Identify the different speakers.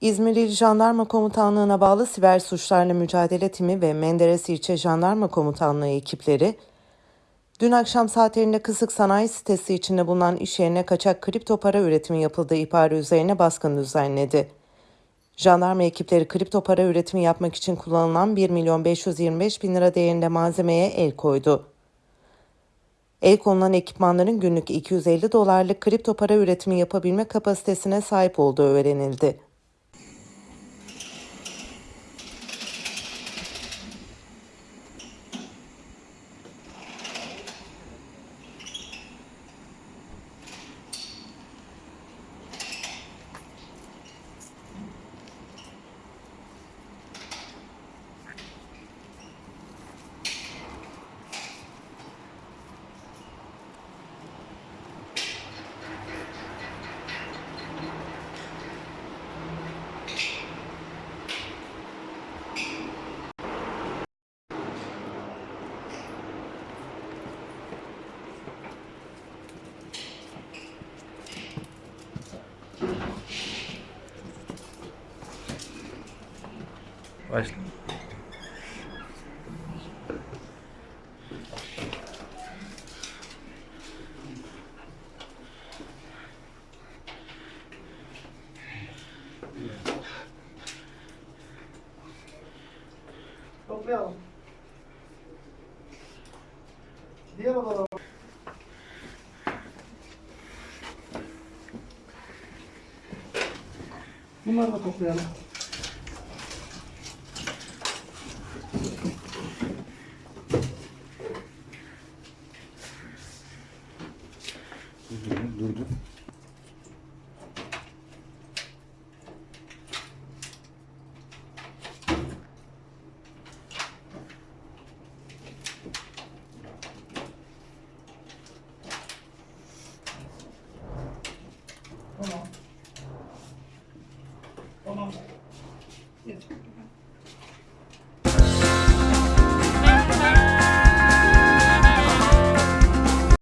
Speaker 1: İzmir İl Jandarma Komutanlığı'na bağlı Siber Suçlarla Mücadele Timi ve Menderes İlçe Jandarma Komutanlığı ekipleri, dün akşam saatlerinde Kısık Sanayi sitesi içinde bulunan iş yerine kaçak kripto para üretimi yapıldığı ihbarı üzerine baskın düzenledi. Jandarma ekipleri kripto para üretimi yapmak için kullanılan 1 milyon 525 bin lira değerinde malzemeye el koydu. El konulan ekipmanların günlük 250 dolarlık kripto para üretimi yapabilme kapasitesine sahip olduğu öğrenildi.
Speaker 2: Пошли.
Speaker 3: Toplayalım. Diğer odalara Bunları da toplayalım.
Speaker 2: Durdu.
Speaker 3: Tamam. Tamam. Geç.